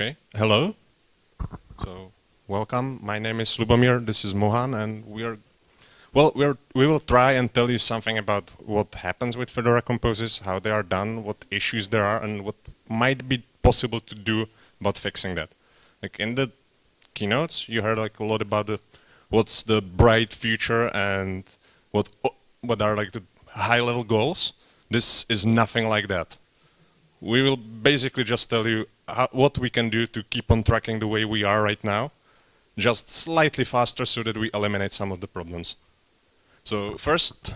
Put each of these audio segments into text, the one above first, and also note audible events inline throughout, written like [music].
Okay, hello. So, welcome. My name is Lubomir. This is Mohan, and we are, well, we're, we will try and tell you something about what happens with Fedora composes, how they are done, what issues there are, and what might be possible to do about fixing that. Like in the keynotes, you heard like a lot about the, what's the bright future and what what are like the high-level goals. This is nothing like that. We will basically just tell you what we can do to keep on tracking the way we are right now, just slightly faster so that we eliminate some of the problems. So first,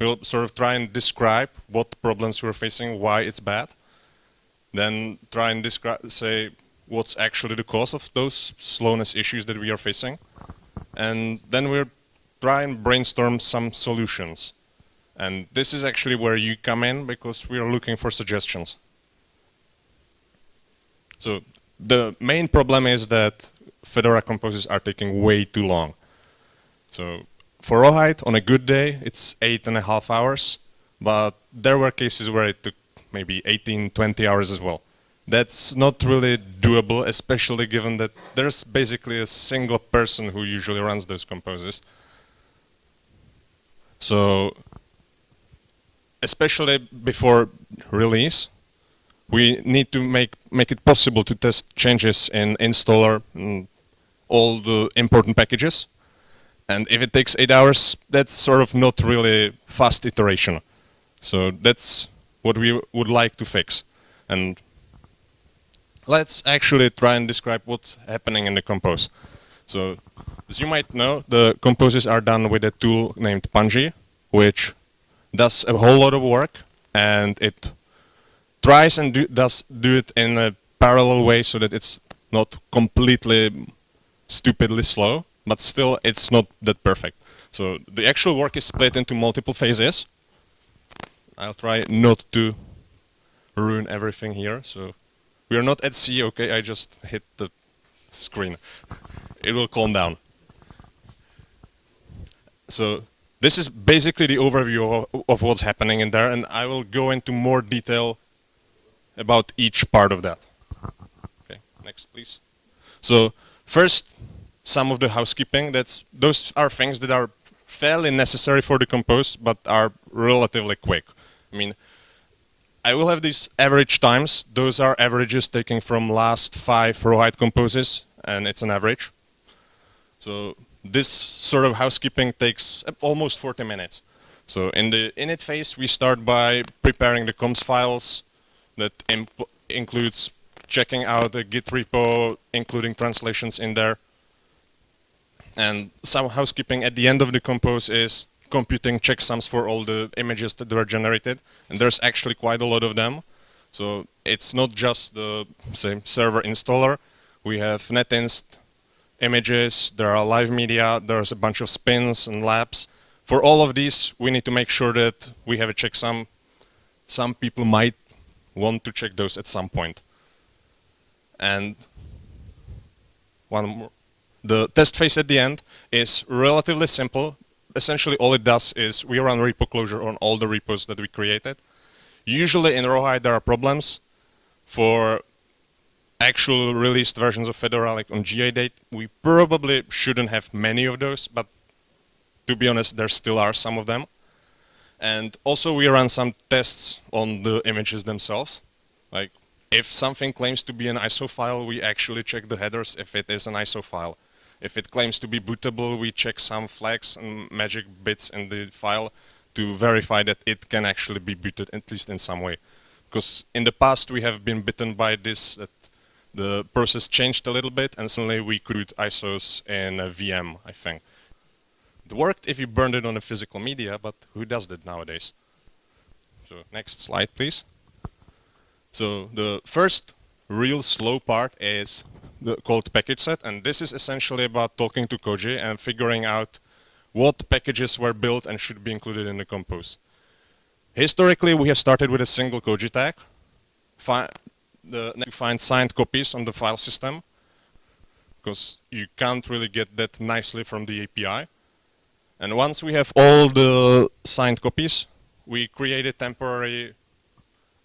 we'll sort of try and describe what problems we're facing, why it's bad. Then try and describe, say what's actually the cause of those slowness issues that we are facing. And then we'll try and brainstorm some solutions. And this is actually where you come in because we are looking for suggestions. So the main problem is that Fedora composes are taking way too long. So for Rawhide, on a good day, it's eight and a half hours, but there were cases where it took maybe 18, 20 hours as well. That's not really doable, especially given that there's basically a single person who usually runs those composes. So especially before release, we need to make, make it possible to test changes in installer and mm, all the important packages. And if it takes eight hours, that's sort of not really fast iteration. So that's what we would like to fix. And let's actually try and describe what's happening in the compose. So as you might know, the composes are done with a tool named Pungi, which does a whole lot of work and it tries and do, does do it in a parallel way so that it's not completely stupidly slow, but still it's not that perfect. So the actual work is split into multiple phases. I'll try not to ruin everything here. So we are not at sea, okay? I just hit the screen. it will calm down. So this is basically the overview of, of what's happening in there, and I will go into more detail about each part of that. Okay, next please. So first, some of the housekeeping. That's those are things that are fairly necessary for the compose, but are relatively quick. I mean, I will have these average times. Those are averages taken from last five Rawhide composes, and it's an average. So this sort of housekeeping takes uh, almost 40 minutes. So in the init phase, we start by preparing the comps files, that includes checking out the Git repo, including translations in there. And some housekeeping at the end of the compose is computing checksums for all the images that were generated. And there's actually quite a lot of them. So it's not just the say, server installer. We have netinst images, there are live media, there's a bunch of spins and labs. For all of these, we need to make sure that we have a checksum. Some people might want to check those at some point. And one more. The test phase at the end is relatively simple. Essentially, all it does is we run repo closure on all the repos that we created. Usually in Rawhide there are problems. For actual released versions of Fedora, like on GA date, we probably shouldn't have many of those, but to be honest, there still are some of them. And also we run some tests on the images themselves. Like if something claims to be an ISO file, we actually check the headers if it is an ISO file. If it claims to be bootable, we check some flags and magic bits in the file to verify that it can actually be booted, at least in some way. Because in the past we have been bitten by this, that the process changed a little bit and suddenly we could ISOs in a VM, I think. It worked if you burned it on a physical media, but who does that nowadays? So next slide, please. So the first real slow part is the, called package set, and this is essentially about talking to Koji and figuring out what packages were built and should be included in the compose. Historically, we have started with a single Koji tag. Fi find signed copies on the file system, because you can't really get that nicely from the API. And once we have all the signed copies, we create a temporary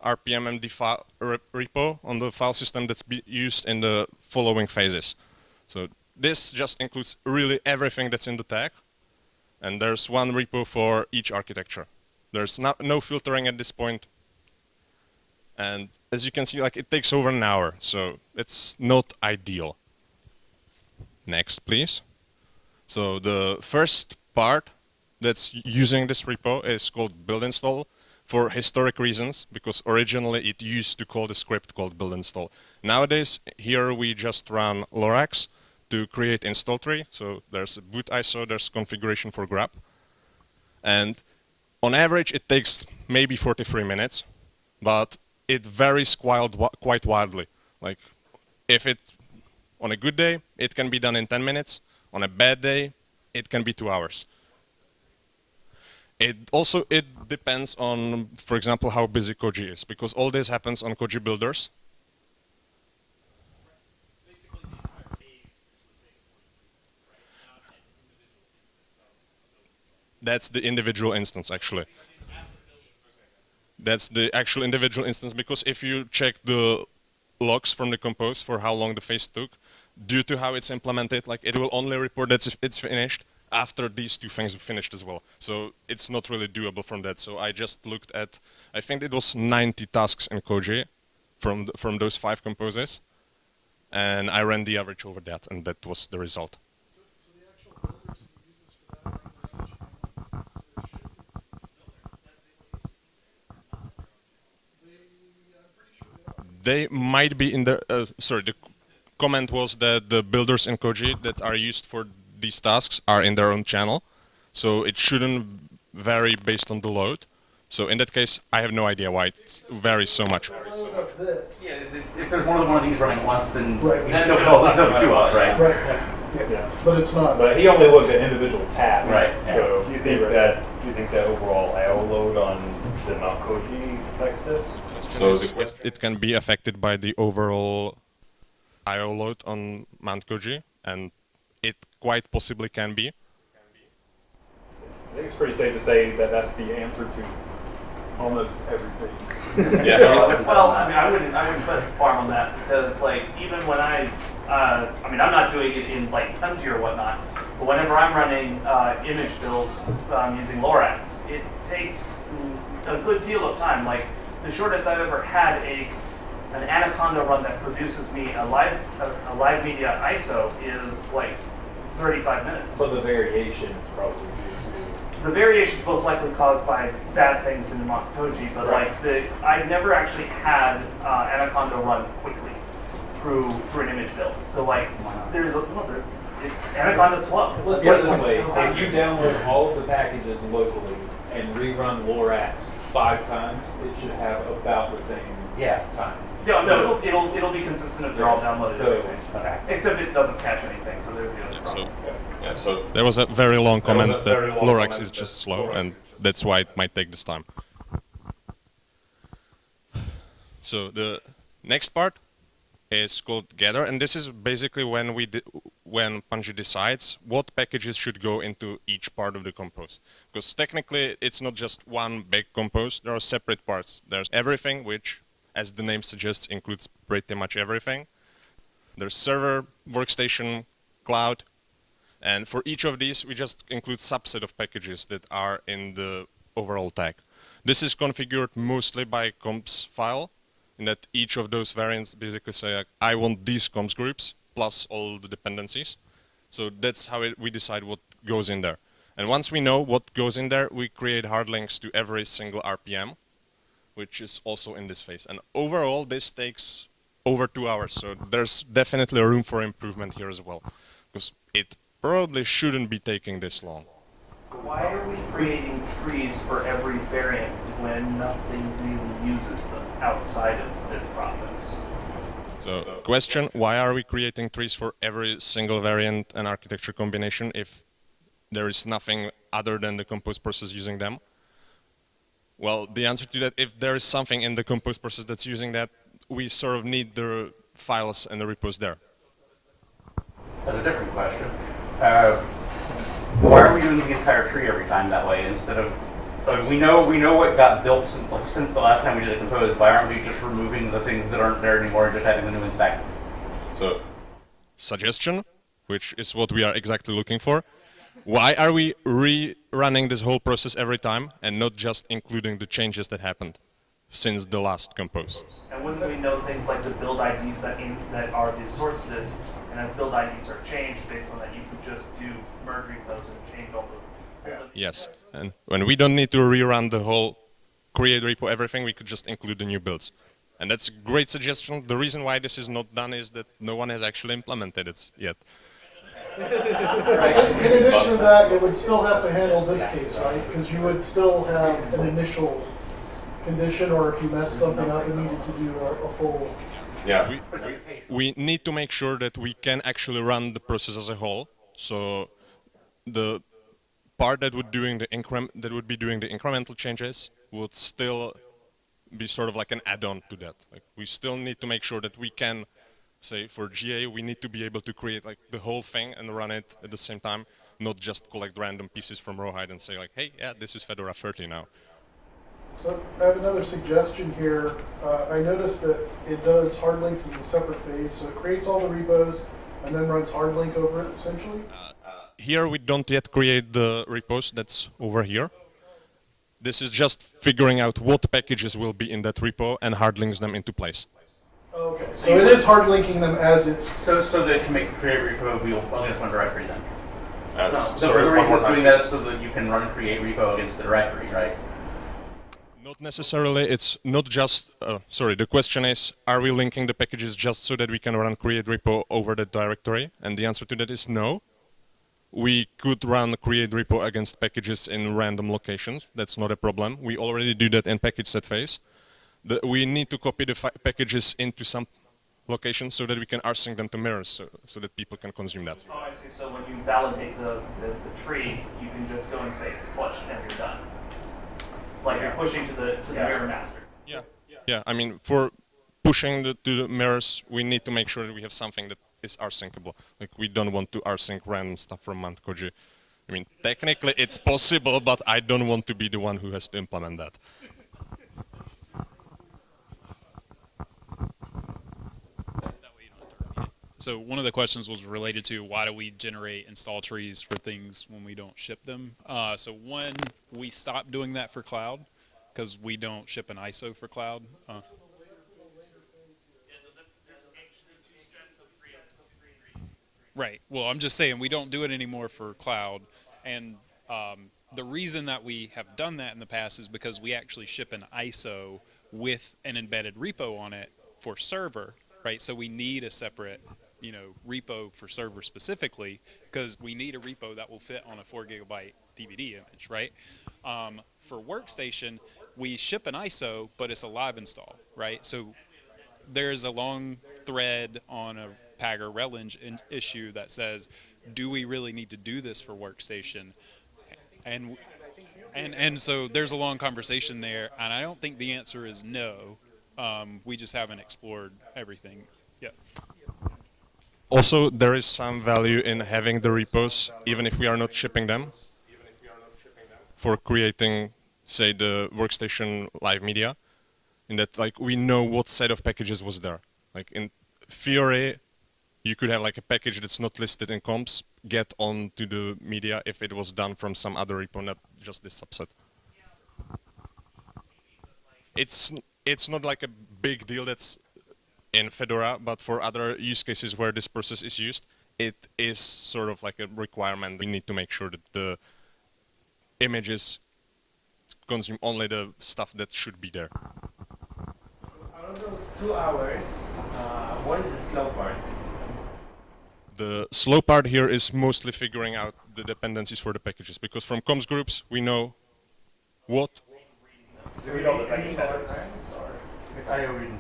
RPMMD file repo on the file system that's used in the following phases. So this just includes really everything that's in the tag. And there's one repo for each architecture. There's no, no filtering at this point. And as you can see, like it takes over an hour, so it's not ideal. Next, please. So the first part that's using this repo is called build install for historic reasons, because originally it used to call the script called build install. Nowadays, here we just run Lorax to create install tree. So there's a boot ISO, there's configuration for GRUB. And on average, it takes maybe 43 minutes, but it varies quite, quite wildly. Like if it, on a good day, it can be done in 10 minutes. On a bad day, it can be two hours. It also it depends on, for example, how busy Koji is, because all this happens on Koji builders. That's the individual instance, actually. That's the actual individual instance, because if you check the logs from the compose for how long the phase took, due to how it's implemented, like it will only report that it's finished, after these two things are finished as well. So it's not really doable from that. So I just looked at, I think it was 90 tasks in Koji from, from those five composers. And I ran the average over that, and that was the result. they might be in the, uh, sorry, the comment was that the builders in Koji that are used for these tasks are in their own channel, so it shouldn't vary based on the load. So in that case, I have no idea why it varies so much. Yeah, if, if there's more than one of these running at once, then right. then it'll fill the queue up, right? Right. Yeah. yeah. But it's not. But he only looks at individual tasks. Right. So do you think that do you think that overall I/O load on the Mount Koji affects this? So it can be affected by the overall I/O load on Mount Koji, and it quite possibly can be. I think it's pretty safe to say that that's the answer to almost everything. [laughs] yeah. [laughs] well, I mean, I wouldn't, I wouldn't put farm on that because, like, even when I, uh, I mean, I'm not doing it in like Pungi or whatnot, but whenever I'm running uh, image builds um, using Lorax, it takes a good deal of time. Like, the shortest I've ever had a an Anaconda run that produces me a live a, a live media ISO is like 35 minutes. So the variation is probably due to the variation is most likely caused by bad things in the Koji, but right. like the I've never actually had uh, Anaconda run quickly through through an image build. So like there's a well, there, it, Anaconda's slow. Let's put it this way: if you download all of the packages locally and rerun Lorax five times, it should have about the same yeah. time. No, no, it'll, it'll, it'll be consistent if they're all downloaded. So- everything. Except it doesn't catch anything, so there's the other So problem. Yeah, so there was a very long There was a comment that long Lorax comment is just slow, Lorax and just that's why it might take this time. So the next part is called gather, and this is basically when we when Pungi decides what packages should go into each part of the compose. Because technically, it's not just one big compose. There are separate parts. There's everything, which, as the name suggests, includes pretty much everything. There's server, workstation, cloud, and for each of these, we just include subset of packages that are in the overall tag. This is configured mostly by comps file, in that each of those variants basically say, I want these comps groups plus all the dependencies. So that's how it, we decide what goes in there. And once we know what goes in there, we create hard links to every single RPM, which is also in this phase. And overall, this takes over two hours. So there's definitely room for improvement here as well, because it probably shouldn't be taking this long. Why are we creating trees for every variant when nothing really uses them outside of this process? So question, why are we creating trees for every single variant and architecture combination if there is nothing other than the compose process using them? Well, the answer to that, if there is something in the compose process that's using that, we sort of need the files and the repos there. That's a different question. Uh, why are we doing the entire tree every time that way instead of So we know we know what got built since, like, since the last time we did a compose. Why aren't we just removing the things that aren't there anymore and just having the new ones back? So, suggestion, which is what we are exactly looking for. Why are we rerunning this whole process every time and not just including the changes that happened since the last compose? And wouldn't we know things like the build IDs that in, that are the source of this, and as build IDs are changed based on that, you could just do merge repos and change all the. all the- Yes, and when we don't need to rerun the whole create repo everything, we could just include the new builds. And that's a great suggestion. The reason why this is not done is that no one has actually implemented it yet. In in addition to that, it would still have to handle this case, right? Because you would still have an initial condition, or if you messed something up and needed to do a, a full. We, we need to make sure that we can actually run the process as a whole. So the part that would doing the increm that would be doing the incremental changes would still be sort of like an add-on to that. Like we still need to make sure that we can say for GA we need to be able to create like the whole thing and run it at the same time, not just collect random pieces from Rawhide and say like, hey, yeah, this is Fedora 30 now. So I have another suggestion here. Uh, I noticed that it does hard links as a separate phase, so it creates all the repos and then runs hard link over it essentially. Here we don't yet create the repos that's over here. This is just figuring out what packages will be in that repo and hard links them into place. Okay, so it is hard linking them as it's. So so that it can make the create repo wheel against one directory then. Uh, No, s- the, sorry, the one reason more it's time, doing that so that you can run create repo against the directory, right? Not necessarily. It's not just. Uh, sorry. The question is: Are we linking the packages just so that we can run create repo over the directory? And the answer to that is no. We could run create repo against packages in random locations. That's not a problem. We already do that in package set phase. The, we need to copy the fi- packages into some location so that we can rsync them to mirrors, so, so that people can consume that. Oh, I see. So when you validate the, the, the tree, you can just go and say push and you're done. Like you're pushing to the to the mirror master. Yeah. Yeah. I mean, for pushing the, to the mirrors, we need to make sure that we have something that is rsyncable. Like we don't want to rsync random stuff from Mount Koji. I mean, technically it's possible, but I don't want to be the one who has to implement that. So one of the questions was related to why do we generate install trees for things when we don't ship them? Uh, so one, we stopped doing that for cloud because we don't ship an ISO for cloud. Uh, Right. Well, I'm just saying we don't do it anymore for cloud, and um, the reason that we have done that in the past is because we actually ship an ISO with an embedded repo on it for server, right? So we need a separate, you know, repo for server specifically because we need a repo that will fit on a four gigabyte DVD image, right? Um, for workstation, we ship an ISO, but it's a live install, right? So there's a long thread on a releng in, issue that says, do we really need to do this for workstation? And and and so there's a long conversation there, and I don't think the answer is no. Um, we just haven't explored everything yet. Also, there is some value in having the repos, even if we are not shipping them, for creating, say, the workstation live media. In that, like, we know what set of packages was there. Like in theory, you could have like a package that's not listed in comps get onto the media if it was done from some other repo, not just this subset. It's it's not like a big deal that's in Fedora, but for other use cases where this process is used, it is sort of like a requirement. We need to make sure that the images consume only the stuff that should be there. Out of those two hours, uh, what is the slow part? The slow part here is mostly figuring out the dependencies for the packages, because from comps groups we know what Do we know the package headers? It's IO reading.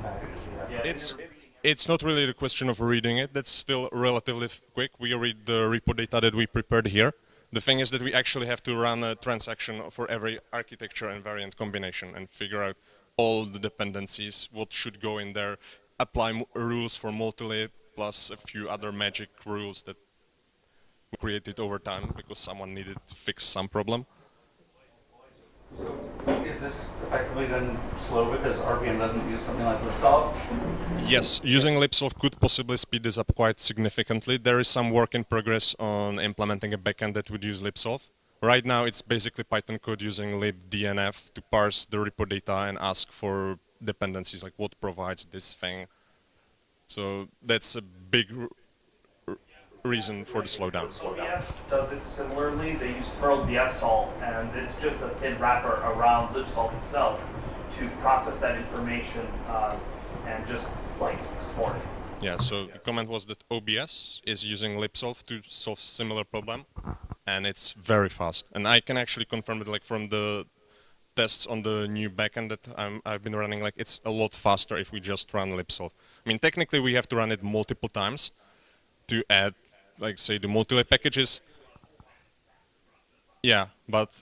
It's it's not really the question of reading it. That's still relatively quick. We read the repo data that we prepared here. The thing is that we actually have to run a transaction for every architecture and variant combination and figure out all the dependencies, what should go in there, apply rules for multi plus a few other magic rules that we created over time because someone needed to fix some problem. So is this effectively then slow because RPM doesn't use something like libsolv? Yes, using libsolv could possibly speed this up quite significantly. There is some work in progress on implementing a backend that would use libsolv. Right now, it's basically Python code using libdnf to parse the repo data and ask for dependencies, like what provides this thing. So that's a big reason for the slowdown. OBS does it similarly. They use Perl BSSolv, and it's just a thin wrapper around libsolv itself to process that information uh, and just like export it. Yeah, so the comment was that OBS is using libsolv to solve similar problem, and it's very fast. And I can actually confirm it, like from the tests on the new backend that I'm, I've been running, like it's a lot faster if we just run libsolv. I mean, technically we have to run it multiple times to add, like say, the multi packages. Yeah, but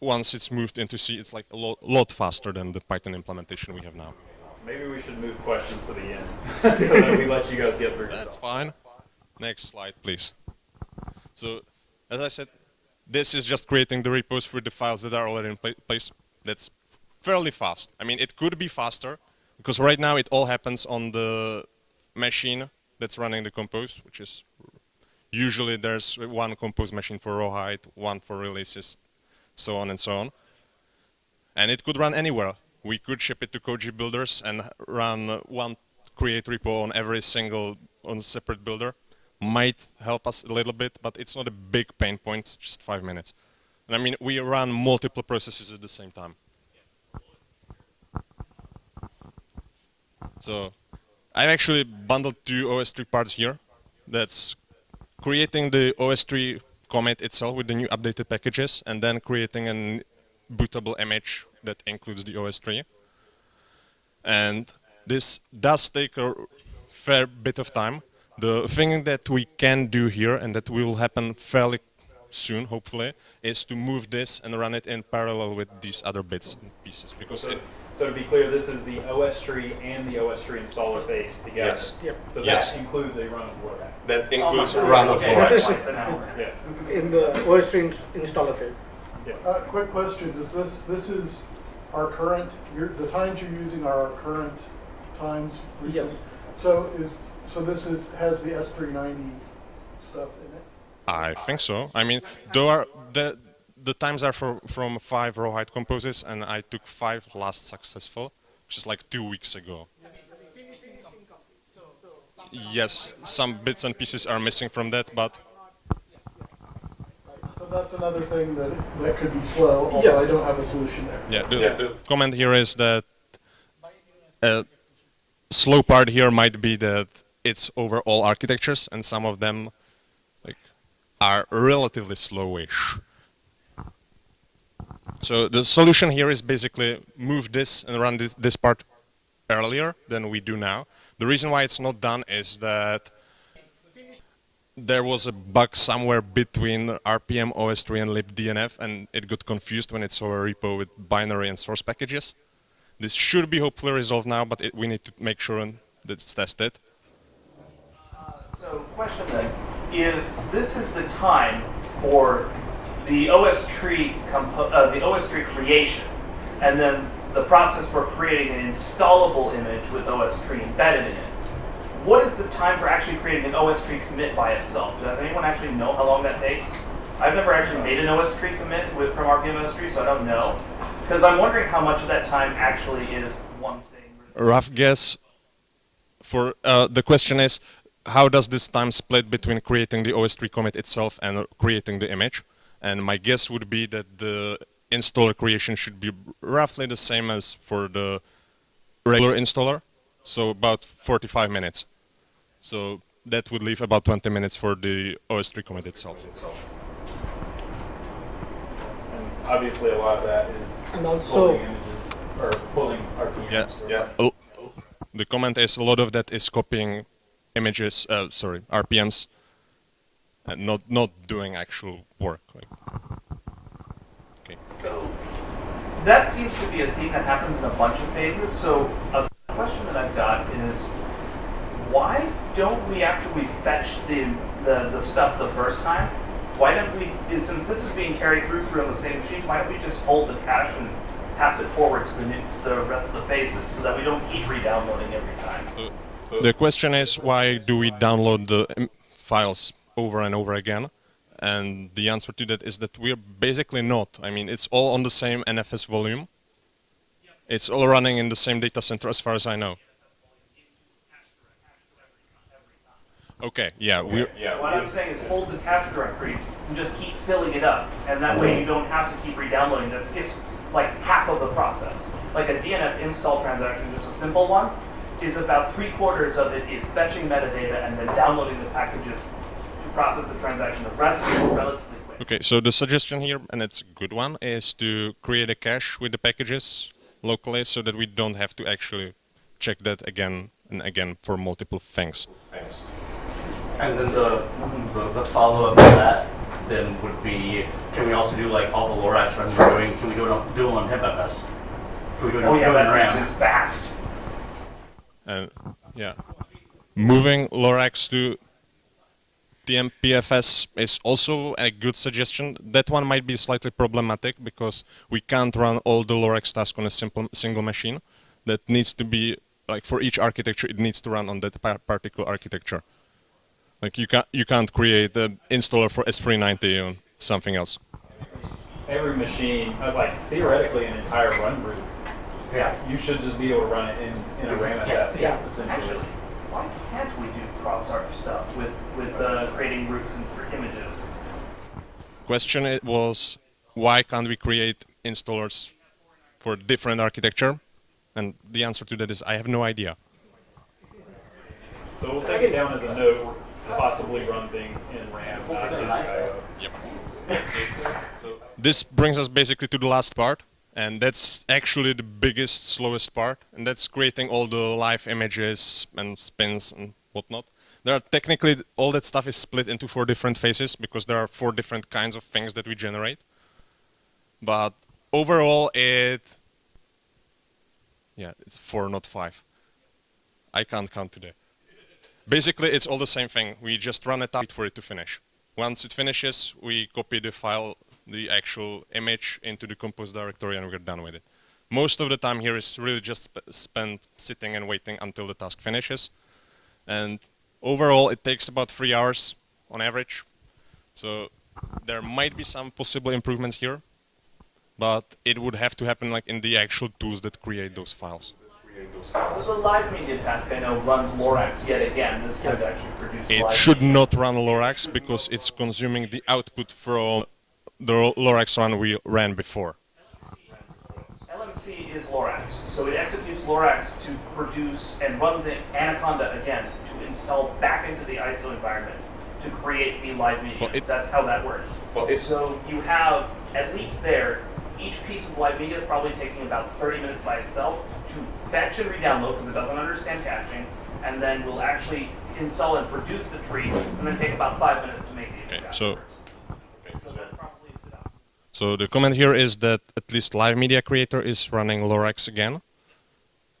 once it's moved into C, it's like a lot, lot faster than the Python implementation we have now. Maybe we should move questions to the end [laughs] so that we let you guys get through. That's fine. Next slide, please. So, as I said, this is just creating the repos for the files that are already in pla- place. That's fairly fast. I mean, it could be faster, because right now it all happens on the machine that's running the compose, which is usually there's one compose machine for rawhide, one for releases, so on and so on. And it could run anywhere. We could ship it to Koji builders and run one create repo on every single on separate builder. Might help us a little bit, but it's not a big pain point. It's just five minutes. And I mean, we run multiple processes at the same time. So I've actually bundled two OSTree parts here. That's creating the OSTree commit itself with the new updated packages, and then creating an bootable image that includes the OSTree. And this does take a fair bit of time. The thing that we can do here, and that will happen fairly soon, hopefully, is to move this and run it in parallel with these other bits and pieces. Because it, so to be clear, this is the OS tree and the OS tree installer phase together. Yes. Yep. So that Yes. includes a run of Lorax. that Oh my includes God. run of Okay, Lorax. that's fine, then I'll- Yeah. in the OSTree ins- installer phase. Uh, quick question, Is this, this is our current, your, the times you're using are our current times? recent? Yes. So is, so this is, has the S three ninety stuff in it? I think so. I mean, there are the the times are for, from five rawhide composes, and I took five last successful, which is like two weeks ago. Yes, some bits and pieces are missing from that, but So that's another thing that, that could be slow, although Yes. I don't have a solution there. yeah, the, Yeah. comment here is that a slow part here might be that it's over all architectures, and some of them like are relatively slowish. So the solution here is basically move this and run this, this part earlier than we do now. The reason why it's not done is that there was a bug somewhere between RPM OSTree and libdnf, and it got confused when it saw a repo with binary and source packages. This should be hopefully resolved now, but it, we need to make sure that it's tested. Uh, so, question then: If this is the time for the OS tree uh, the OS tree creation, and then the process for creating an installable image with OS tree embedded in it, what is the time for actually creating an OS tree commit by itself? Does anyone actually know how long that takes? I've never actually made an OS tree commit with from RPM tree, so I don't know. Because I'm wondering how much of that time actually is one thing. rough guess for uh, the question is how does this time split between creating the OSTree commit itself and creating the image? And my guess would be that the installer creation should be roughly the same as for the regular installer, so about 45 minutes. So that would leave about 20 minutes for the OSTree commit itself. And obviously, a lot of that is And also- pulling images or pulling RPMs. Yeah, yeah. Oh, The comment is a lot of that is copying images, uh, sorry, RPMs, and not not doing actual work. Like, okay. So that seems to be a theme that happens in a bunch of phases. So a question that I've got is why don't we, after we fetch the, the, the stuff the first time, why don't we, since this is being carried through through on the same machine, why don't we just hold the cache and pass it forward to the new, to the rest of the phases so that we don't keep re-downloading every time? Uh, uh, the question is why do we download the um, files over and over again? And the answer to that is that we're basically not. I mean, it's all on the same NFS volume. It's all running in the same data center as far as I know. Okay, yeah, we're, Yeah. What I'm saying is hold the cache directory and just keep filling it up, and that way you don't have to keep re-downloading. That skips like half of the process. Like a DNF install transaction, just a simple one, is about three quarters of it is fetching metadata and then downloading the packages to process the transaction. The rest of it is relatively quick. Okay, so the suggestion here, and it's a good one, is to create a cache with the packages locally so that we don't have to actually check that again and again for multiple things. Thanks. And then the, the, the follow-up to that then would be, can we also do like all the Lorax runs we're doing, can we do it on, do them on HipFS? Can we do it Oh on yeah, do it in RAM? makes it fast. And yeah, moving Lorax to TMPFS is also a good suggestion. That one might be slightly problematic because we can't run all the Lorax tasks on a simple single machine. That needs to be like for each architecture, it needs to run on that par- particular architecture. Like you can't you can't create an installer for S390 on something else. Every machine, uh, like theoretically, an entire run group, Yeah. you should just be able to run it in, in a RAM Yeah, FS, yeah. essentially. Actually, why can't we do cross-arch stuff with with uh, creating groups and for images? Question it was why can't we create installers for different architecture? And the answer to that is I have no idea. So we'll take it down as a note to possibly run things in RAM, not in SIO. This brings us basically to the last part, and that's actually the biggest, slowest part, and that's creating all the live images and spins and whatnot. There are technically all that stuff is split into four different phases because there are four different kinds of things that we generate. But overall, it yeah, it's four, not five. I can't count today. Basically, it's all the same thing. We just run it for it to finish. Once it finishes, we copy the file, the actual image into the compose directory and we're done with it. Most of the time here is really just sp spent sitting and waiting until the task finishes. And overall, it takes about three hours on average. So there might be some possible improvements here, but it would have to happen like in the actual tools that create those files. So the live media task I know runs Lorax yet again. This could actually produce It should media. not run Lorax because it's consuming the output from the Lorax run we ran before. LMC is Lorax, so it executes Lorax to produce and runs it Anaconda again to install back into the ISO environment to create the live media. Well, it- That's how that works. Well, it- so you have at least there, each piece of live media is probably taking about 30 minutes by itself to fetch and re-download because it doesn't understand caching, and then we'll actually install and produce the tree, and then take about five minutes to make the Okay, so- afterwards. So the. So the comment here is that at least Live Media Creator is running Lorax again,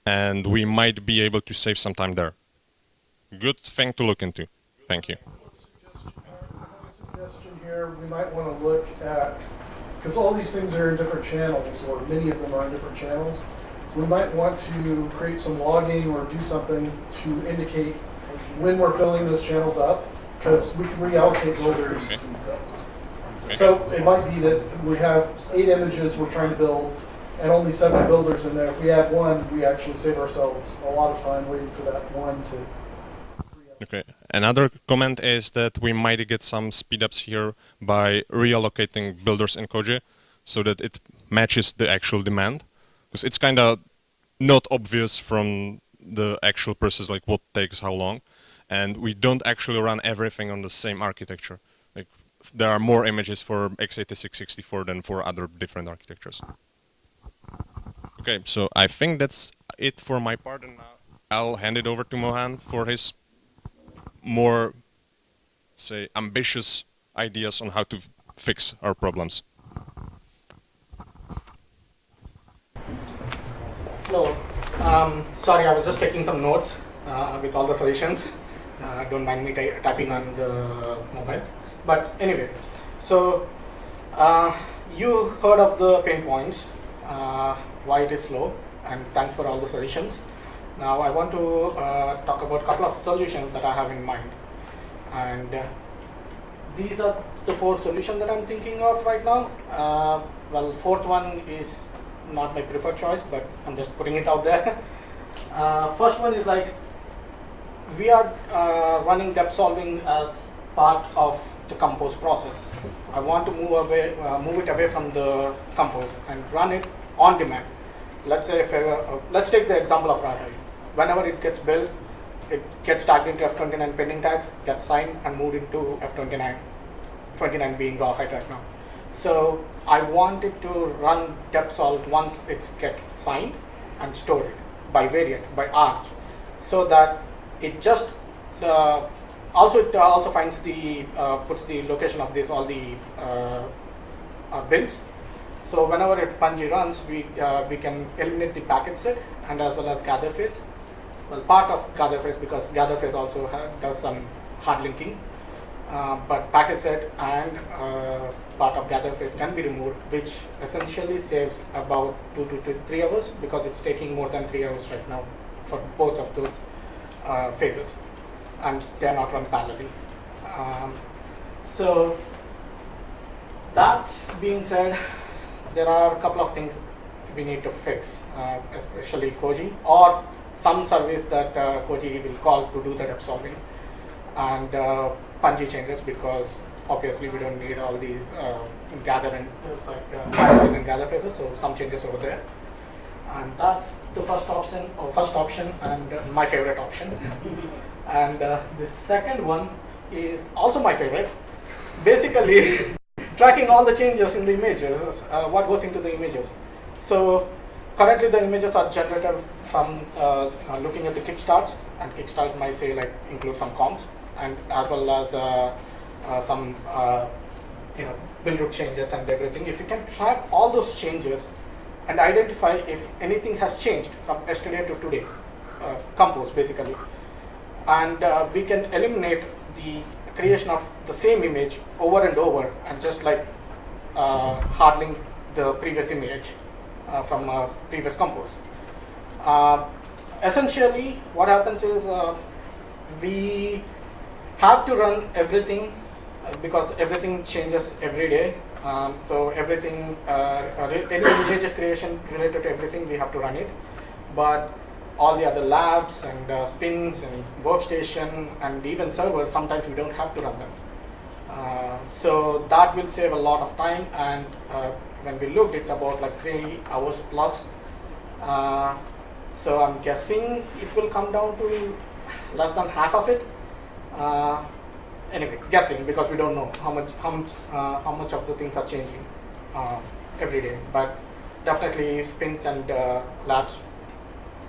and we might be able to save some time there. Good thing to look into. Thank you. suggestion here, we might want to look at, because all these things are in different channels, or many of them are in different channels. So we might want to create some logging or do something to indicate when we're filling those channels up, because we can reallocate builders. So it might be that we have eight images we're trying to build, and only seven builders in there. If we add one, we actually save ourselves a lot of time waiting for that one to Okay. Another comment is that we might get some speedups here by reallocating builders in Koji so that it matches the actual demand. Because it's kind of not obvious from the actual process, like what takes how long. And we don't actually run everything on the same architecture. Like there are more images for x86 64 than for other different architectures. Okay, so I think that's it for my part, and now I'll hand it over to Mohan for his more, say, ambitious ideas on how to fix our problems. Hello. Um, sorry, I was just taking some notes uh, with all the solutions. Uh, don't mind me ty- typing on the mobile. But anyway, So, uh, you heard of the pain points, uh, why it is slow, and thanks for all the suggestions. Now, I want to uh, talk about a couple of solutions that I have in mind. And uh, these are the four solutions that I'm thinking of right now. Uh, well, fourth one is not my preferred choice, but I'm just putting it out there. [laughs] Uh, first one is like we are uh, running depsolving as part of the compose process. I want to move away, uh, move it away from the compose and run it on demand. Let's say, if I, let's take the example of Rawhide. Whenever it gets built, it gets tagged into F29 pending tags, gets signed and moved into F29. 29 being Rawhide right now. So I want it to run depsolve once it's get signed and store it by variant, by arch, so that it just uh, also it also finds the uh, puts the location of this all the uh, uh, bins. So whenever it Pungi runs, we uh, we can eliminate the packet set and as well as gather phase. Well, part of gather phase because gather phase also does some hard linking. Uh, but packet set and uh, part of gather phase can be removed, which essentially saves about two to three hours because it's taking more than three hours right now for both of those uh, phases, and they are not run parallelly. Um, so that being said, there are a couple of things we need to fix, uh, especially Koji or some service that uh, Koji will call to do the depsolving and uh, Pungi changes because obviously we don't need all these uh, gather and uh, uh, and gather phases, so some changes over there. And that's the first option, or first option, and uh, my favorite option. [laughs] and uh, the second one is also my favorite. Basically, [laughs] tracking all the changes in the images, uh, what goes into the images. So currently the images are generated from uh, uh, looking at the kickstarts, and kickstart might say like include some comps, and as well as uh, uh, some you know build root changes and everything. If you can track all those changes and identify if anything has changed from yesterday to today, compose basically, and we can eliminate the creation of the same image over and over and just like uh, the previous image uh, from uh, previous compose. Uh, essentially, what happens is uh, we have to run everything uh, because everything changes every day. Um, so everything, any image creation related to everything, we have to run it. But all the other labs and uh, spins and workstation and even servers, sometimes we don't have to run them. Uh, so that will save a lot of time and uh, when we looked it's about like three hours plus. Uh, so I'm guessing it will come down to less than half of it. Uh, anyway, guessing because we don't know how much how much uh, how much of the things are changing uh, every day. But definitely spins and uh, labs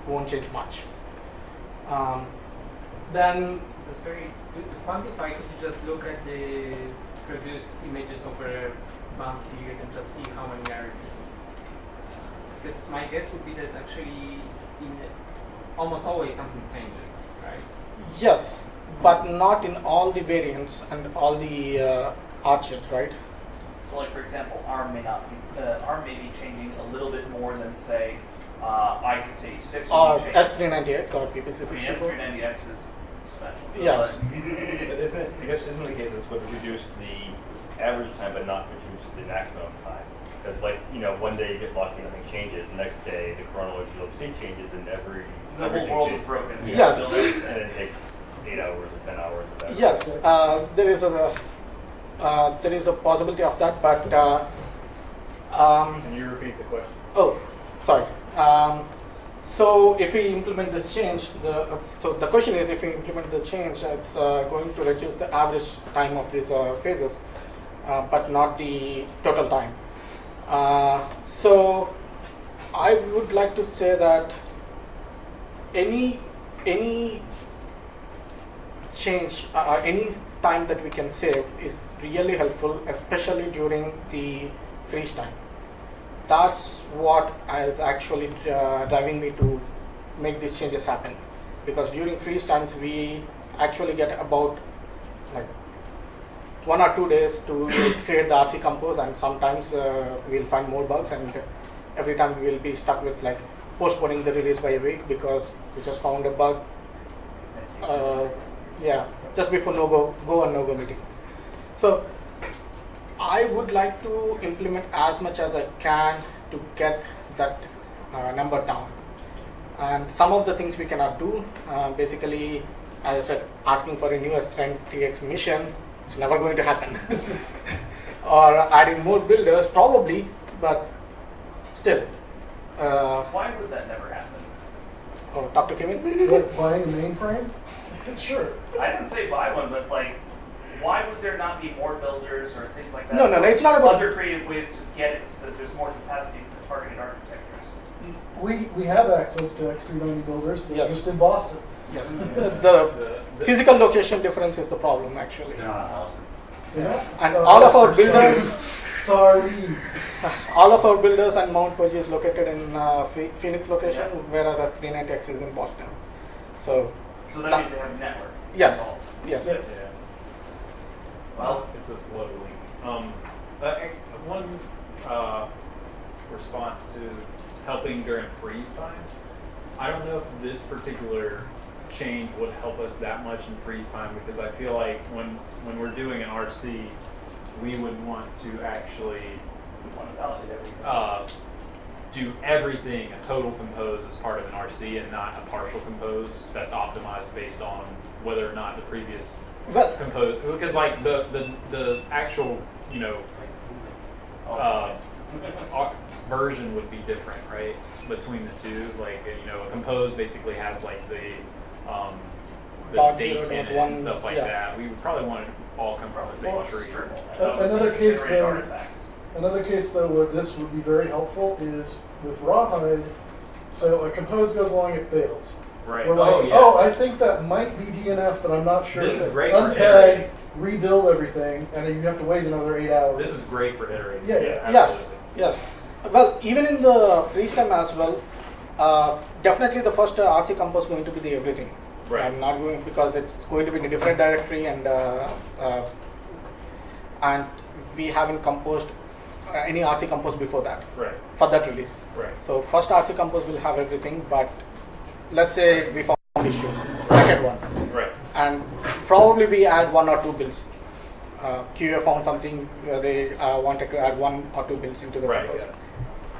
won't change much. Um, then So sorry, to, to quantify, could you just look at the produced images over a month period and just see how many are repeating? Because my guess would be that actually in almost always something changes, right? yes, but not in all the variants and all the uh, arches, right? So like for example, ARM may not be, uh, ARM may be changing a little bit more than say, uh, i686 Or will be changing. S390X or I mean, PPC64. S390X is special. Yes. But- [laughs] But isn't it, I guess isn't the case it's would reduce the average time but not reduce the maximum time? Because like, you know, one day you get lucky, nothing changes, the next day the chronological C changes and every. The whole world changes. is broken. Yes. And it takes eight hours or ten hours or whatever. Yes, uh, there is a uh, there is a possibility of that, but uh, um, Can you repeat the question? oh, sorry. Um, so if we implement this change, the uh, so the question is if we implement the change, it's uh, going to reduce the average time of these uh, phases, but not the total time. Uh, so I would like to say that any any change uh, uh, any time that we can save is really helpful especially during the freeze time that's what is actually uh, driving me to make these changes happen because during freeze times we actually get about one or two days to create the RC compose, and sometimes uh, we'll find more bugs, and every time we'll be stuck with like postponing the release by a week because we just found a bug. Uh, yeah, just before no go go and no go meeting. So I would like to implement as much as I can to get that uh, number down. And some of the things we cannot do, uh, basically, as I said, asking for a new S10 TX mission, it's never going to happen. [laughs] or adding more builders, probably, but still. Uh, Why would that never happen? oh, Dr. to Kevin. [laughs] Like buying a mainframe? [laughs] Sure. I didn't say buy one, but like, why would there not be more builders or things like that? No, no, no, it's not about- Other creative ways to get it so that there's more capacity for targeted architectures. We, we have access to X390 builders, they're Yes. just in Boston. Yes. the physical location difference is the problem, actually. They're not Austin. You know? And Uh, all of our builders, [laughs] Sorry. [laughs] all of our builders and Mount Koji is located in uh, Phoenix location, whereas S390X is in Boston. So, So that That- means they have a network. yes, involved. yes. Yes. Yeah. Well, It's just locally. Um, uh, eh, one uh, response to helping during freeze times. I don't know if this particular change would help us that much in freeze time because I feel like when when we're doing an RC, we would want to actually want to validate everything. uh, do everything a total compose as part of an RC and not a partial compose that's optimized based on whether or not the previous Well, compose because like the the the actual you know uh, version would be different right between the two like you know a compose basically has like the um the Dot dates in it one, and stuff like yeah. that we would probably want to all come from the same Well, tree Uh, another case Generate though- artifacts. Another case though where this would be very helpful is with Rawhide, so a compose goes along, it fails. right We're like, oh, yeah. oh, I think that might be DNF, but I'm not sure. This is So great for Untag, iterating. rebuild everything, and then you have to wait another eight hours. this is great for iterating Yeah, yeah. Yes, yes. Well, even in the freeze time as well, uh, definitely the first uh, RC compose going to be the everything. Right. I'm not going because it's going to be in a different directory and uh, uh, and we haven't composed uh, any RC compose before that right for that release. right So first RC compose will have everything, but let's say we found issues. Second one, right and probably we add one or two bills. Uh, QA found something where they uh, wanted to add one or two bills into the Right, compose. yeah.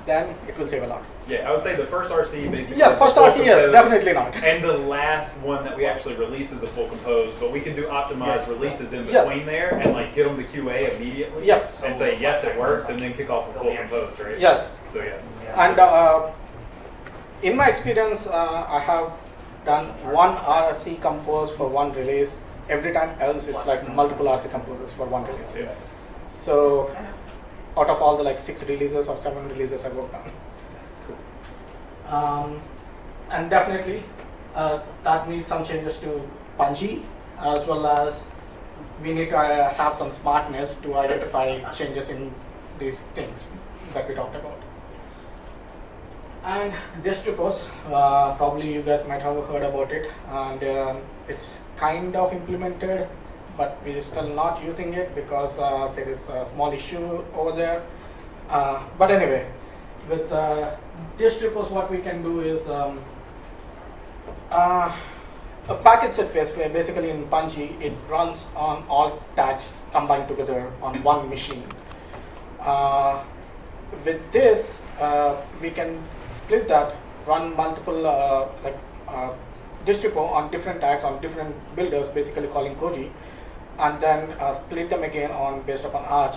Then it will save a lot. Yeah, I would say the first RC basically. Yes, first RC, yes, definitely not. And the last one that we actually release is a full compose, but we can do optimized Yes. releases in Yes. between there and like get them to QA immediately. Yeah. And say, yes, it works, and then kick off a full compose, right? Yes. So, yeah. And uh, in my experience, uh, I have done one RC compose for one release. Every time else, it's like multiple RC composes for one release. Yeah. So out of all the like six releases or seven releases I worked on. Um, and definitely uh, that needs some changes to Pungi as well as we need to uh, have some smartness to identify changes in these things that we talked about. And dist-repos, uh, probably you guys might have heard about it, and um, it's kind of implemented, but we're still not using it because uh, there is a small issue over there. Uh, but anyway, with uh, dist-repos, what we can do is um, uh, a package set where basically in Pungi, it runs on all tags combined together on one machine. Uh, with this, uh, we can split that, run multiple uh, like uh, dist-repo on different tags on different builders, basically calling Koji, and then uh, split them again on based upon Arch,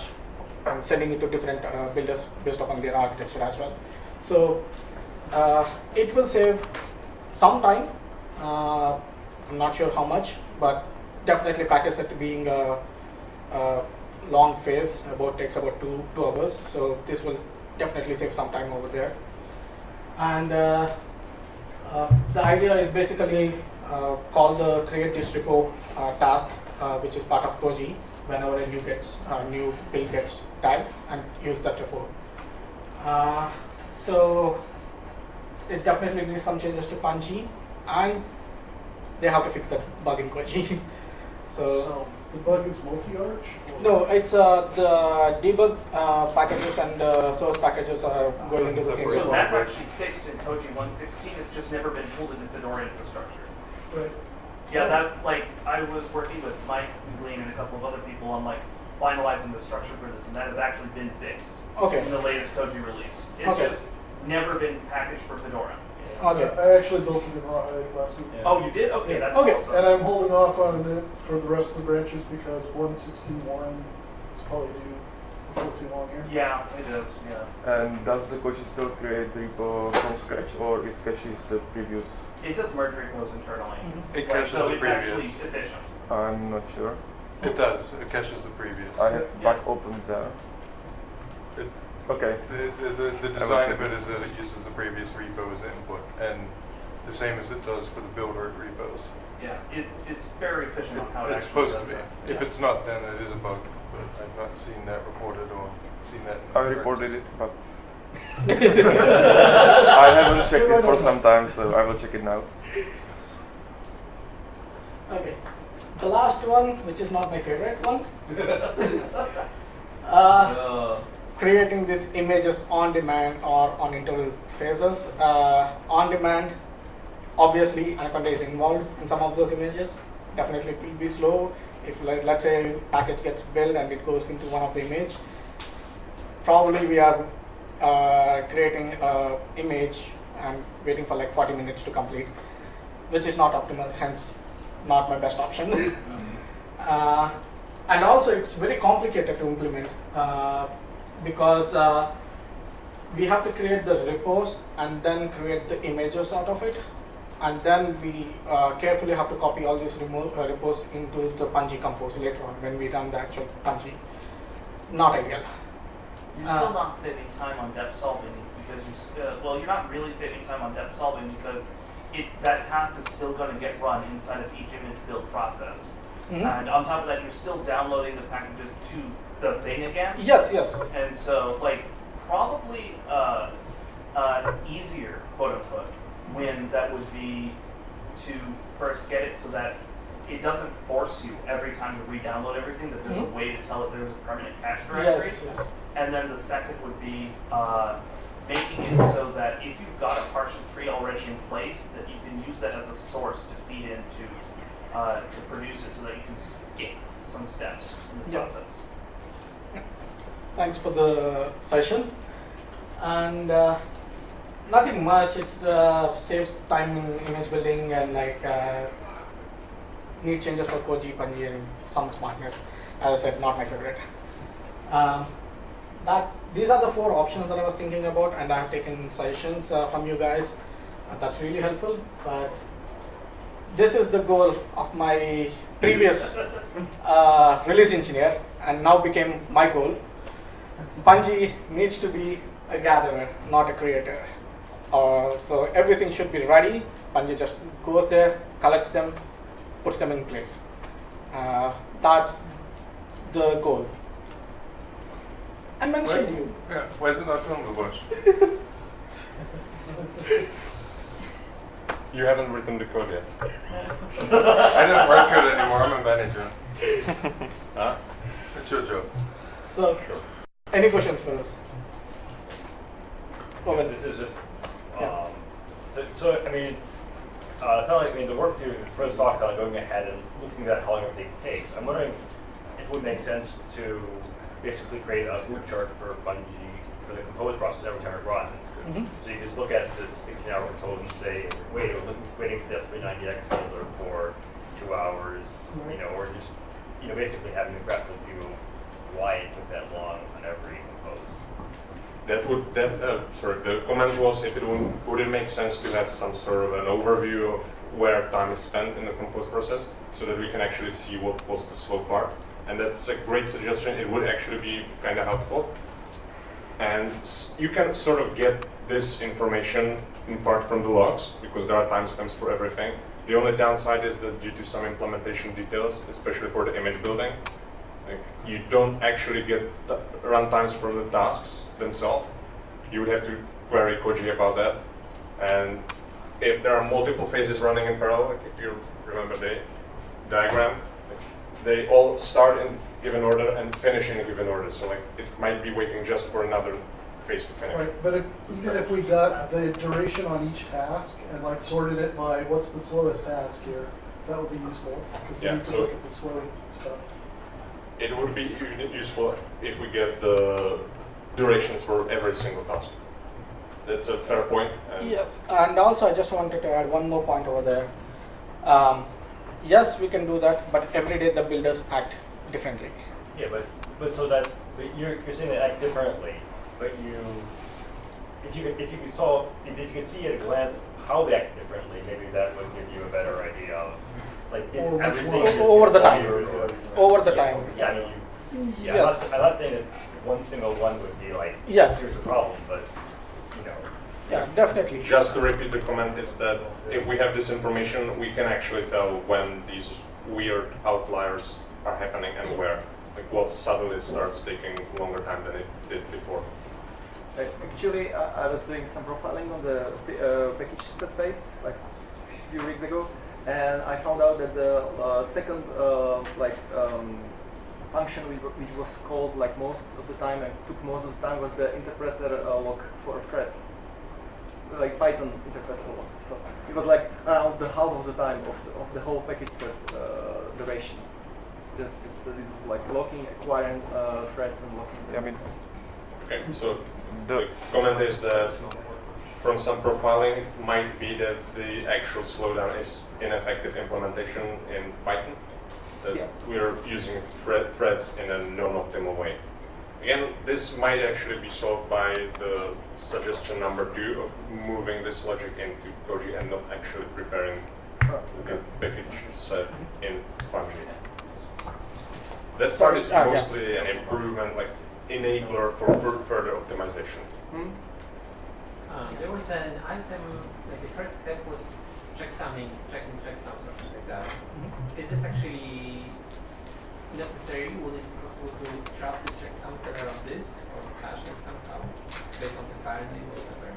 and sending it to different uh, builders based upon their architecture as well. So uh, it will save some time. I'm not sure how much, but definitely package set being a, a long phase, about takes about two two hours. So this will definitely save some time over there. And uh, uh, the idea is basically uh, call the create uh, task, uh, which is part of Koji, whenever a new gets uh, new build gets tagged, and use that report. Uh, so it definitely needs some changes to Pungi, and they have to fix that bug in Koji. [laughs] so, So The bug is multi-arch? No, it's uh, the debug uh, packages and the source packages are going into the same So repo. that's actually fixed in Koji 116. It's just never been pulled into Fedora infrastructure. Right. Yeah, that like I was working with Mike McLean and a couple of other people on like finalizing the structure for this, and that has actually been fixed Okay. in the latest Koji release. It's Okay. just never been packaged for Fedora. Okay. I actually built it in Rawhide uh, last week. Oh, you did? Okay, that's Okay. awesome. And I'm holding off on it for the rest of the branches because 161 is probably due before too long here. Yeah, it is. Yeah, And does the Koji still create the repo from scratch or it caches the previous? It does merge repos internally. Mhm. It Like, caches so the it's actually previous. efficient. I'm not sure. It does. It caches the previous. I have Yeah. back open there. It, Okay. the, the, the, the design of it it. is that it uses the previous repo as input, and the same as it does for the builder repos. Yeah, it, it's very efficient on how it It's actually supposed to does be. that. If it's not, then it is a bug, but I've not seen that reported or seen that. in I reported practice. it, but I haven't checked it for some time, so I will check it now. Okay. The last one, which is not my favorite one, [laughs] uh, creating these images on demand or on interval phases. Uh, on demand, obviously Anaconda is involved in some of those images. Definitely it will be slow. If like, let's say package gets built and it goes into one of the image, probably we are uh, creating a image and waiting for like 40 minutes to complete, which is not optimal, hence not my best option. [laughs] uh, and also it's very complicated to implement uh, because uh, we have to create the repos and then create the images out of it and then we uh, carefully have to copy all these uh, repos into the Pungi compose later on when we run the actual Pungi. Not ideal. You're Uh, still not saving time on depth solving because you, uh, well, you're not really saving time on depth solving because it, that task is still going to get run inside of each image build process. Mhm. And on top of that, you're still downloading the packages to the thing again. Yes, yes. And so, like, probably uh, uh, easier, quote unquote, win that would be to first get it so that it doesn't force you every time to re-download everything. That there's Mhm. a way to tell it there's a permanent cache Yes, directory. yes. And then the second would be uh, making it so that if you've got a partial tree already in place, that you can use that as a source to feed into uh, to produce it, so that you can skip some steps in the Yeah. process. Thanks for the session. And uh, nothing much. It uh, saves time in image building and like uh, neat changes for Koji, Pungi, and some smartness. As I said, not my favorite. Um, that these are the four options that I was thinking about, and I have taken suggestions uh, from you guys. Uh, that's really helpful. But this is the goal of my previous uh, release engineer, and now became my goal. Pungi needs to be a gatherer, not a creator. Uh, so everything should be ready. Pungi just goes there, collects them, puts them in place. Uh, that's the goal. I mentioned Why- you. Yeah, why is it not on the bush? [laughs] You haven't written the code yet. [laughs] I don't work it anymore, I'm a manager. [laughs] Huh? It's your job. So, any questions for us? Owen. This is just, Yeah. um, so, so, I mean, uh, it's not like, I mean, the work you first talked about going ahead and looking at how long everything takes. I'm wondering if it would make sense to basically create a food chart for Pungi for the compose process every time it runs. Mhm. So you just look at this 16 hour compose and say, wait, we're looking, waiting for the S390X builder for two hours, you know, or just, you know, basically having a graphical view of why it took that long on every compose. That would, that, uh, sorry, the comment was if it would, would it make sense to have some sort of an overview of where time is spent in the compose process so that we can actually see what was the slow part? And that's a great suggestion. It would actually be kind of helpful. And you can sort of get this information in part from the logs because there are timestamps for everything. The only downside is that due to some implementation details, especially for the image building, like you don't actually get runtimes for the tasks themselves. You would have to query Koji about that. And if there are multiple phases running in parallel, like if you remember the diagram, they all start in given order and finish in a given order. So like it might be waiting just for another phase to finish. Right, but if, even if we got the duration on each task and like sorted it by what's the slowest task here, that would be useful, because Yeah, we could so- look at the slow stuff. It would be useful if we get the durations for every single task. That's a fair point. and- Yes, and also I just wanted to add one more point over there. Um, yes, we can do that, but every day the builders act differently. Yeah, but, but so that, but you're, you're saying they act differently, but you, if you, could- if you could solve, if if you could see at a glance how they act differently, maybe that would give you a better idea of, like, if Or which everything one? Over the time. Yeah, Over the time. Yeah, I mean, you, yeah, I'm not, I'm not saying that one single one would be like, Yes. here's the problem, but, you know. Yeah, definitely. Just to repeat the comment, it's that if we have this information, we can actually tell when these weird outliers are happening and where. Like what suddenly starts taking longer time than it did before. Uh, Actually, I, I was doing some profiling on the uh, package set phase like a few weeks ago, and I found out that the uh, second uh, like um, function which, which was called like most of the time and took most of the time was the interpreter uh, lock for threads, like Python interpreter lock. So it was like around the half of the time of the, of the whole package set uh, duration. Just, just that it was like locking, acquiring uh, threads and locking. them. I mean, Okay, so the the comment is that from some profiling, it might be that the actual slowdown is ineffective implementation in Python. That Yeah. we're using thread, threads in a non-optimal way. Again, this might actually be solved by the suggestion number two of moving this logic into Koji and not actually preparing the package set in Functions. That part is yeah. mostly an improvement, like enabler for further optimization. Hmm? Uh, there was an item, like the first step was checksumming, checking checksum, something like that. Is this actually necessary? Would it be possible to trap the checksums that are on this or cache them somehow based on the file name or whatever?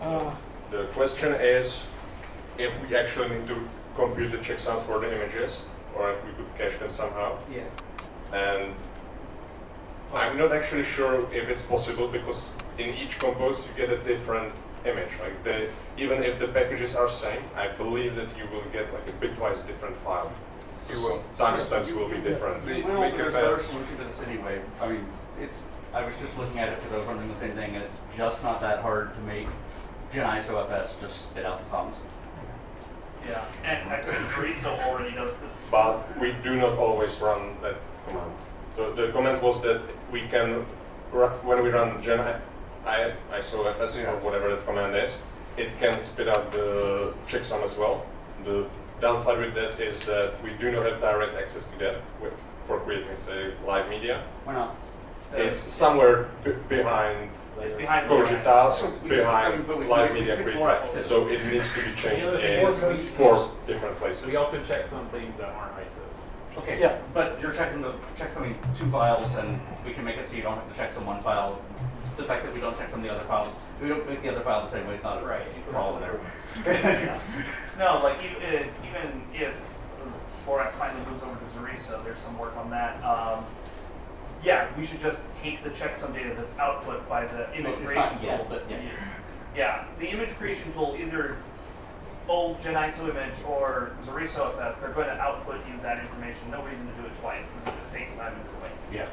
Uh, The question is if we actually need to compute the checksum for the images, or if we could cache them somehow. Yeah. And I'm not actually sure if it's possible because in each compose you get a different image. Like the even if the packages are same, I believe that you will get like a bitwise different file. You will. Timestamps will be different. Well, Make it there's a better fast. solution to this anyway. I mean, it's, I was just looking at it because I was wondering the same thing, and it's just not that hard to make Gen ISOFS just spit out the sums. Yeah, and xorriso already does this. but we do not always run that command. So the comment was that we can, when we run gen I, I, isofs Yeah. or whatever that command is, it can spit out the checksum as well. The downside with that is that we do not have direct access to that with, for creating, say, live media. Why not? It's somewhere b- behind It's behind Koji Lorax. task, We- behind live media fix creating. Lorax too. So it needs to be changed The in four different places. We also check some things that aren't ISO. Okay, Yeah. but you're checking the, checksumming two files, and we can make it so you don't have to check some one file. The fact that we don't check some of the other files, we don't make the other file the same way, it's not a Right. problem there. [laughs] [laughs] No, like even, if- even if Lorax finally moves over to xorriso, there's some work on that. Um, yeah, we should just take the checksum data that's output by the image It's creation not yet, tool. but yeah. Yeah, the image creation tool, either old genisoimage or xorrisofs, they're going to output you that information. No reason to do it twice because it just takes time and it's a waste. Yeah.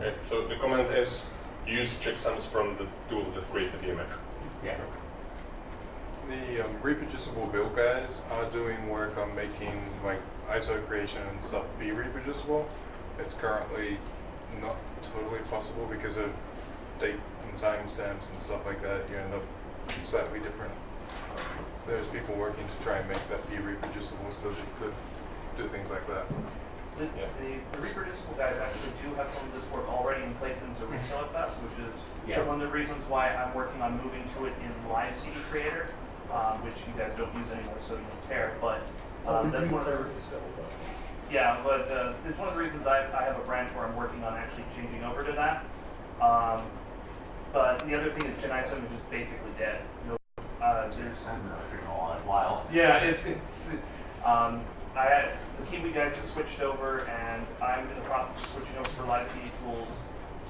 Okay, so the comment is use checksums from the tool that created the image. Yeah. The um, reproducible build guys are doing work on making like ISO creation and stuff be reproducible. It's currently not totally possible because of date and timestamps and stuff like that. You end up slightly different. So there's people working to try and make that be reproducible so that you could do things like that. The, the, the reproducible guys actually do have some of this work already in place in xorrisofs, which is Yeah. one of the reasons why I'm working on moving to it in Live CD Creator, um, which you guys don't use anymore, so you don't care. But um, We that's do one of the still, Yeah, but uh, it's one of the reasons I, I have a branch where I'm working on actually changing over to that. Um, but the other thing is Geniso is just basically dead. No, uh, there's I'm not figuring a lot while. yeah, it, it's Um, I, the Kiwi guys have switched over, and I'm in the process of switching over for live CD tools.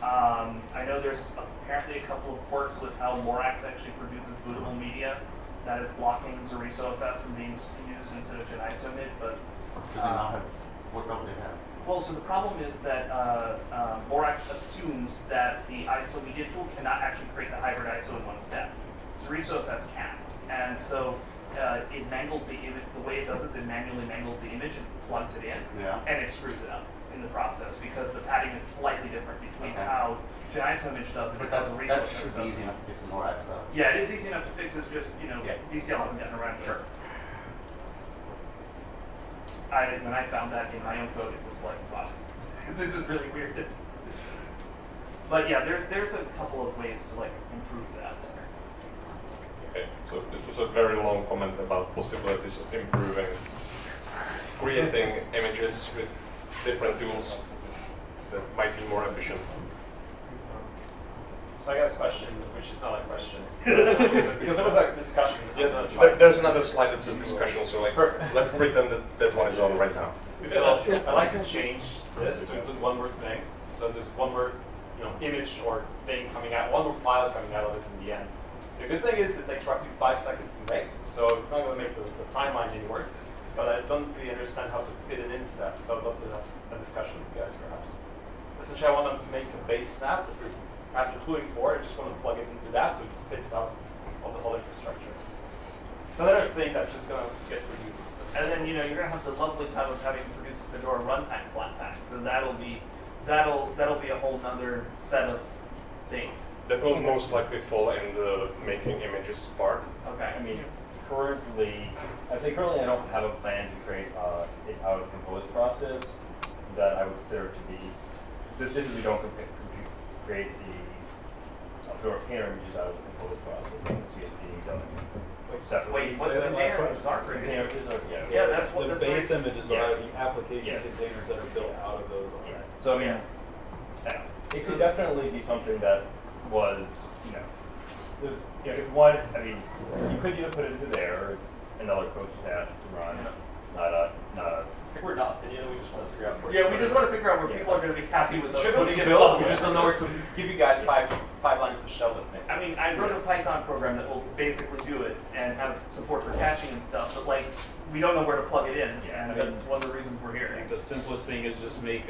Um, I know there's apparently a couple of quirks with how Lorax actually produces bootable media that is blocking xorrisofs from being used instead of genisoimage, but Do they not have, what don't they have? well, so the problem is that uh, uh, Lorax assumes that the ISO media tool cannot actually create the hybrid ISO in one step. xorrisofs can, and so uh, it mangles the image. The way it does is it manually mangles the image and plugs it in, Yeah. and it screws it up in the process because the padding is slightly different between Okay. how genisoimage does it But and that's, how that should be easy enough to fix in Lorax though. Yeah, it is easy enough to fix. It's just you know Yeah. BCL hasn't gotten around to it. Sure. I, when I found that in my own code, it was like, wow, [laughs] this is really weird. But yeah, there, there's a couple of ways to like improve that there. Okay, so this was a very long comment about possibilities of improving, creating images with different tools that might be more efficient. So I got a question, which is not a question. [laughs] because, there was a discussion. Yeah, there, there's another slide that says discussion, so like, Perfect. let's pretend that that one is on right now. So I'd like to change this to include one more thing. So there's one more, you know, image or thing coming out, one more file coming out of it in the end. The good thing is it takes roughly five seconds to make, so it's not going to make the, the timeline any worse. But I don't really understand how to fit it into that, so I'd love to have a discussion with you guys perhaps. Essentially, I want to make a base snap, after including four, I just want to plug it into that so it spits out all the whole infrastructure. It's another thing that's just going to get produced. And then you know you're gonna have the lovely time of having to produce a Fedora runtime Flatpak, so that'll be that'll that'll be a whole nother set of thing. That will most likely fall in the making images part. Okay. I mean, currently, I say currently I don't have a plan to create uh, an out of compose process that I would consider to be, just just as we don't compa- compu- create the Fedora container images out of the compose process, and CSV done separately. Wait, what the container images are created? Container images are, yeah. Yeah, that's what The that's base reason- images yeah. are the application Yeah. containers that are built out of those. Yeah. already. So I mean, yeah, it could definitely be something that was, you know, the, you know, if one, I mean, you could either put it into there, or it's another Koji task to run, not a, not a. I think we're not, and you know, we just want to figure out. where- Yeah, we just want to figure out where Yeah. people are going to be happy with us Should putting be it built, we just don't know where to give you guys five, five lines of shell with me. I mean, I wrote a Python program that will basically do it and has support for caching and stuff, but like, we don't know where to plug it in, Yeah, and I mean- that's one of the reasons we're I here. think the simplest thing is just make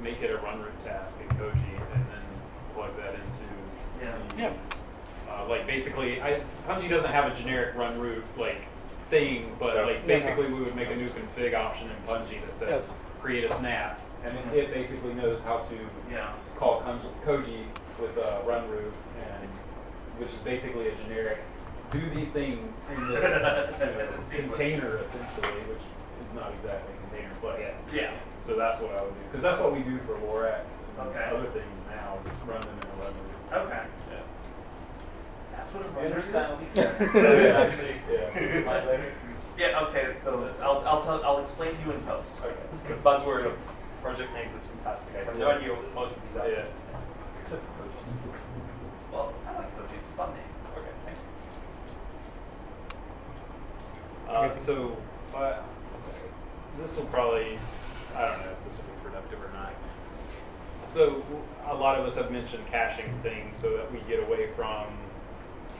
make it a run root task in Koji and then plug that into. Yeah. the- Yeah. Uh, like basically, I Pungi doesn't have a generic run root like thing, but Yeah. like Yeah. basically we would make a new config option in Pungi that says Yes. create a snap, and Mhm. it basically knows how to Yeah. call Konj- Koji with a run root, and which is basically a generic do these things in [laughs] this Sequence. container essentially, which is not exactly a container, but yeah. Yeah. So that's what I would do, because that's what we do for Lorax and Okay. other things now, just run them in a run root. Okay. Yeah. That's what a You runner understand? [laughs] is? So, yeah, actually, Yeah. my later. Yeah, okay, so I'll, I'll tell, I'll explain to you in post. Okay. The buzzword of project names is fantastic. I have no idea what most of these are. Yeah. Except for Koji. Well, I like Koji, it's a fun name. Okay, thank you. Uh, so, uh, this will probably, I don't know if this will be productive or not. So, a lot of us have mentioned caching things so that we get away from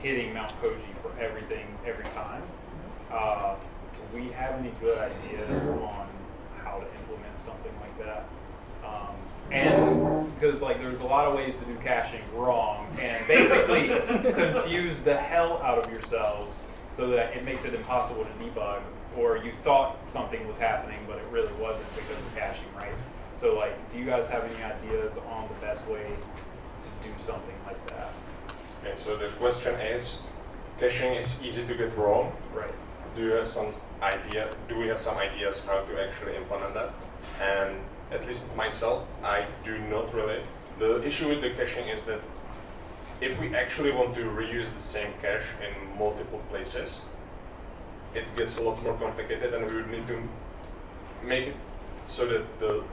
hitting Mount Koji for everything every time. Uh, do we have any good ideas on how to implement something like that? Um, and because like there's a lot of ways to do caching wrong and basically [laughs] confuse the hell out of yourselves so that it makes it impossible to debug or you thought something was happening but it really wasn't because of caching, right? So like, do you guys have any ideas on the best way to do something like that? Okay, so the question is, caching is easy to get wrong. Right. Do you have some idea? Do we have some ideas how to actually implement that? And at least myself, I do not really. The issue with the caching is that if we actually want to reuse the same cache in multiple places, it gets a lot more complicated, and we would need to make it so that the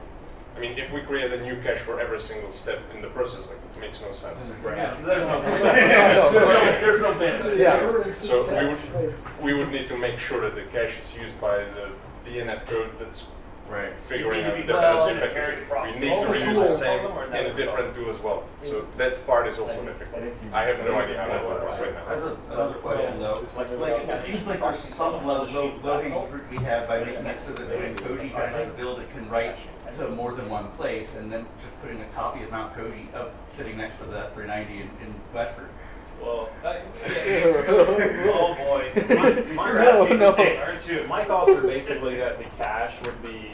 I mean, if we create a new cache for every single step in the process, like, makes no sense. Yeah, [laughs] there's no- Yeah, there's no bit. Yeah. So we would, we would need to make sure that the cache is used by the DNF code that's Right. figuring out need the to be in inherent We need to reuse the same Some of them are in a different tool as well. So that part is also difficult. I have no idea how that works right As now. a, another question though, like, like, it seems like there's some level of low hanging fruit we have by making it so that when Koji tries to build, it can write to more than one place, and then just putting a copy of Mount Koji up, sitting next to the S390 in, in Westford. Well, that, yeah, so, oh boy, [laughs] my, my, No, no. hey, aren't you? My thoughts are basically that the cache would be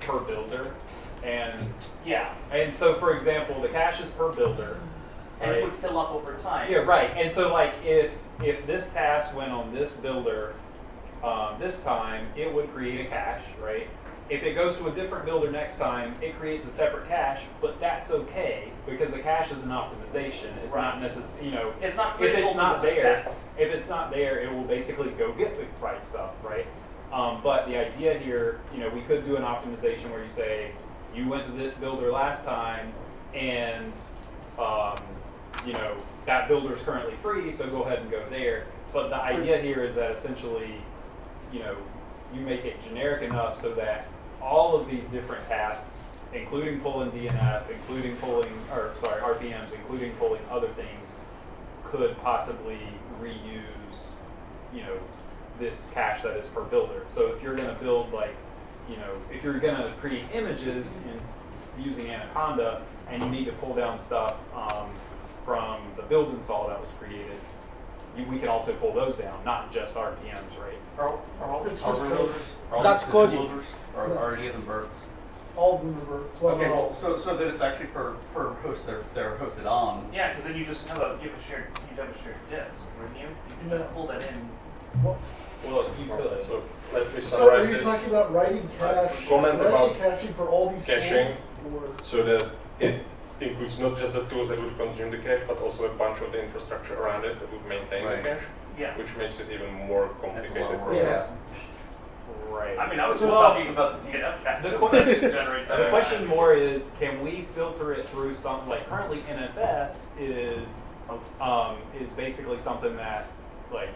per builder, and Yeah, and so for example, the cache is per builder, and it would fill up over time. Yeah, right. And so like if if this task went on this builder um, this time, it would create a cache, right? If it goes to a different builder next time, it creates a separate cache, but that's okay because the cache is an optimization. It's not Right. necessarily, you know, It's not if it's not the there, success. if it's not there, it will basically go get the right stuff, right? Um, but the idea here, you know, we could do an optimization where you say, you went to this builder last time, and um, you know that builder is currently free, so go ahead and go there. But the idea here is that essentially, you know, you make it generic enough so that all of these different tasks, including pulling DNF, including pulling, or sorry, RPMs, including pulling other things, could possibly reuse, you know, this cache that is per builder. So if you're going to build like, you know, if you're going to create images in using Anaconda and you need to pull down stuff um, from the build install that was created, you, we can also pull those down, not just RPMs, right? Are, are all these hardware just builders? Are all That's these physical Koji. builders? Or No. are any of them births? All of them reverts. Well, Okay, not well, all. so, so that it's actually per, per host they're, they're hosted on. Yeah, because then you just have a you have a shared you have a shared disk, wouldn't you? You can No. just pull that in. Well, Well, you could. So let me So are summarize you this. talking about writing cache, Comment writing about caching for all these caching. tools? Or So that it includes not just the tools that would consume the cache, but also a bunch of the infrastructure around it that would maintain Right. the cache, Yeah. which makes it even more That's a lot complicated. of work. Yeah. Right. I mean, I was So- just talking about the DNF cache. The that The [laughs] question more is, can we filter it through something like currently NFS is um, is basically something that like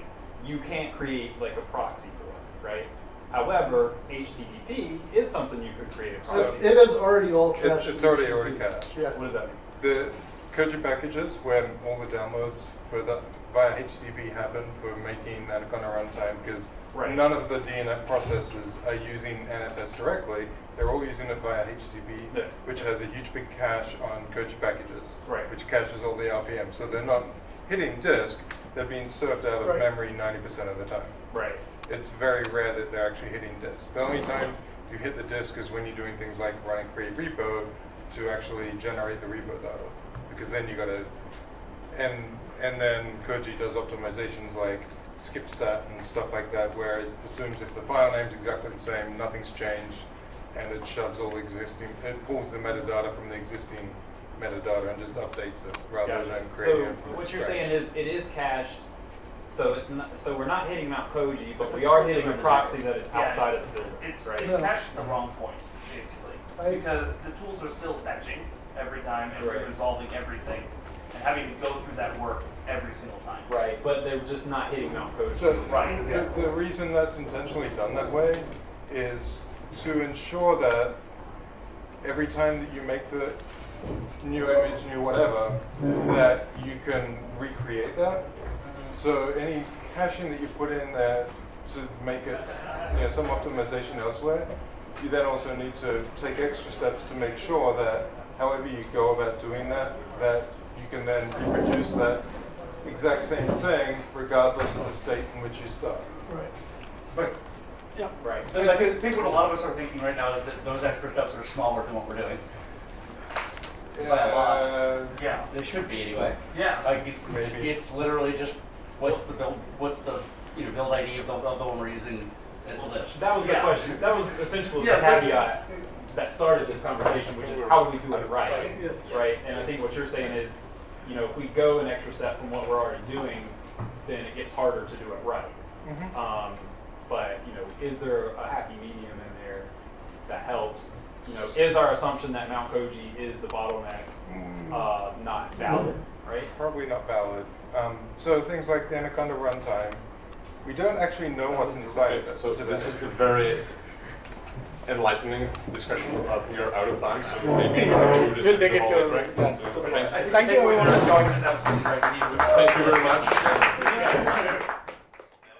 you can't create like a proxy for, right? However, HTTP is something you could create a It's, proxy. it is already all cached. it's already already cached. Yeah. What does that mean? The Koji packages, where all the downloads for the via HTTP happen for making Anaconda runtime, because Right. none of the DNF processes are using NFS directly. They're all using it via HTTP, Yeah. which has a huge big cache on Koji packages, Right. which caches all the RPM. So they're not hitting disk; they're being served out of Right. memory 90% of the time. Right. It's very rare that they're actually hitting disk. The only time you hit the disk is when you're doing things like running create repo to actually generate the repo data, because then you got to, and and then Koji does optimizations like skip that and stuff like that, where it assumes if the file name's exactly the same, nothing's changed, and it shoves all the existing, it pulls the metadata from the existing metadata and just updates it rather Gotcha. than creating So it from what you're scratch. saying is it is cached. So it's not. So we're not hitting Mount Koji, but we are hitting a proxy that is Yeah. outside of the building. It's, right. it's Yeah. cached at the wrong point, basically. I- because the tools are still fetching every time and Right. resolving everything and having to go through that work every single time. Right, but they're just not hitting Mount Koji. So Right, the, yeah. the reason that's intentionally done that way is to ensure that every time that you make the new image, new whatever, that you can recreate that. So any caching that you put in there to make it, you know, some optimization elsewhere, you then also need to take extra steps to make sure that however you go about doing that, that you can then reproduce that exact same thing regardless of the state in which you start. Right. But, Yeah. Right. I I think, think what a lot of us are thinking right now is that those extra steps are smaller than what we're doing. By a lot. Yeah. They should be anyway. Yeah. Like it's, Maybe. it's literally just what's the build, what's the you know build ID of the, of the one we're using. It's this. That was the question. That was essentially Yeah, the caveat that started this conversation, which is how do we do it right, right? And I think what you're saying is, you know, if we go an extra step from what we're already doing, then it gets harder to do it right. Mhm. Um, but you know, is there a happy medium in there that helps? You know, is our assumption that Mount Koji is the bottleneck uh, not valid, right? Probably not valid. Um, so things like the Anaconda runtime, we don't actually know what's inside it. So this is a very enlightening discussion. But we are out of time, so maybe we'll do this we'll take it to break. Yeah. Thank, thank you everyone. Thank you very much.